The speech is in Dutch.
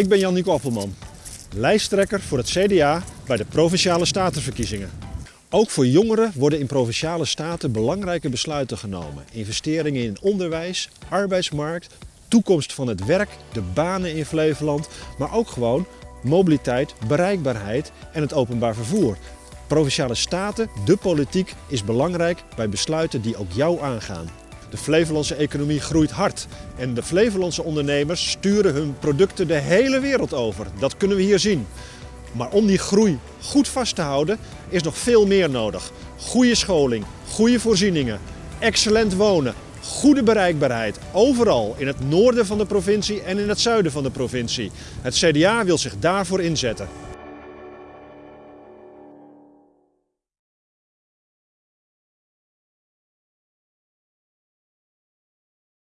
Ik ben Jan-Nico Appelman, lijsttrekker voor het CDA bij de Provinciale Statenverkiezingen. Ook voor jongeren worden in Provinciale Staten belangrijke besluiten genomen. Investeringen in onderwijs, arbeidsmarkt, toekomst van het werk, de banen in Flevoland, maar ook gewoon mobiliteit, bereikbaarheid en het openbaar vervoer. Provinciale Staten, de politiek, is belangrijk bij besluiten die ook jou aangaan. De Flevolandse economie groeit hard en de Flevolandse ondernemers sturen hun producten de hele wereld over. Dat kunnen we hier zien. Maar om die groei goed vast te houden is nog veel meer nodig. Goede scholing, goede voorzieningen, excellent wonen, goede bereikbaarheid. Overal in het noorden van de provincie en in het zuiden van de provincie. Het CDA wil zich daarvoor inzetten.